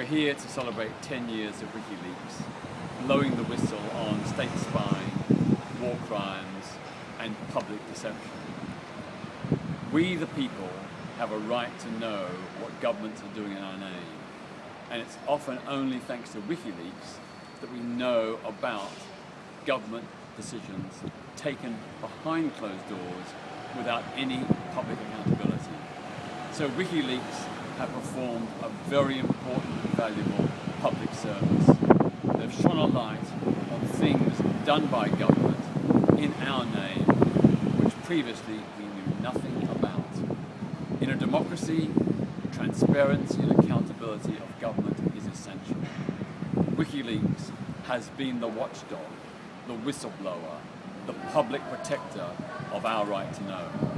We're here to celebrate 10 years of WikiLeaks, blowing the whistle on state spying, war crimes, and public deception. We, the people, have a right to know what governments are doing in our name. And it's often only thanks to WikiLeaks that we know about government decisions taken behind closed doors without any public accountability. So WikiLeaks have performed a very important and valuable public service. They've shone a light on things done by government in our name, which previously we knew nothing about. In a democracy, transparency and accountability of government is essential. WikiLeaks has been the watchdog, the whistleblower, the public protector of our right to know.